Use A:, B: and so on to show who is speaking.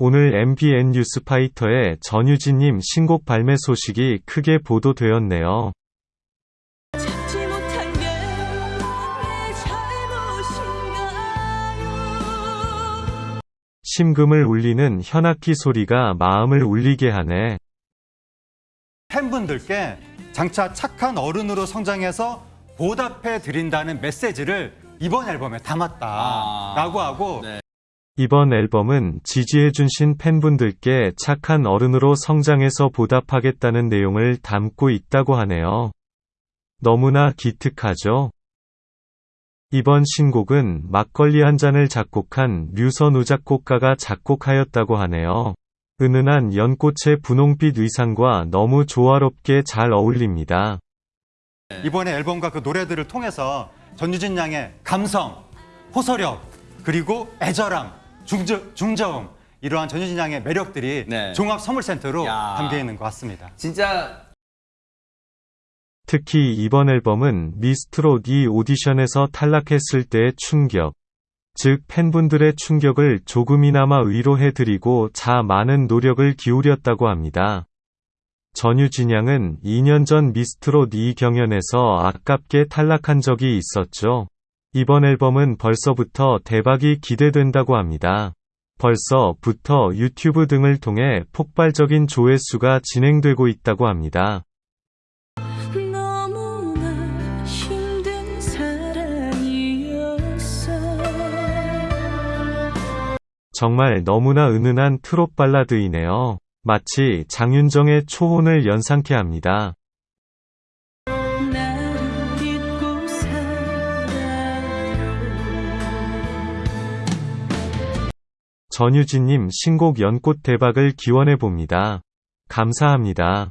A: 오늘 MBN 뉴스파이터의 전유진님 신곡 발매 소식이 크게 보도되었네요. 심금을 울리는 현악기 소리가 마음을 울리게 하네.
B: 팬분들께 장차 착한 어른으로 성장해서 보답해 드린다는 메시지를 이번 앨범에 담았다라고 하고
A: 이번 앨범은 지지해주신 팬분들께 착한 어른으로 성장해서 보답하겠다는 내용을 담고 있다고 하네요. 너무나 기특하죠? 이번 신곡은 막걸리 한 잔을 작곡한 류선우 작곡가가 작곡하였다고 하네요. 은은한 연꽃의 분홍빛 의상과 너무 조화롭게 잘 어울립니다.
B: 이번에 앨범과 그 노래들을 통해서 전유진 양의 감성, 호소력, 그리고 애절함, 중저, 중저음 이러한 전유진 양의 매력들이
C: 네.
B: 종합 선물 센터로
C: 야.
B: 담겨 있는 것 같습니다.
C: 진짜
A: 특히 이번 앨범은 미스트롯 이 오디션에서 탈락했을 때의 충격, 즉 팬분들의 충격을 조금이나마 위로해드리고 자 많은 노력을 기울였다고 합니다. 전유진 양은 2년 전 미스트롯 이 경연에서 아깝게 탈락한 적이 있었죠. 이번 앨범은 벌써부터 대박이 기대된다고 합니다. 벌써부터 유튜브 등을 통해 폭발적인 조회수가 진행되고 있다고 합니다. 정말 너무나 은은한 트롯 발라드이네요. 마치 장윤정의 초혼을 연상케 합니다. 전유진님 신곡 연꽃 대박을 기원해 봅니다. 감사합니다.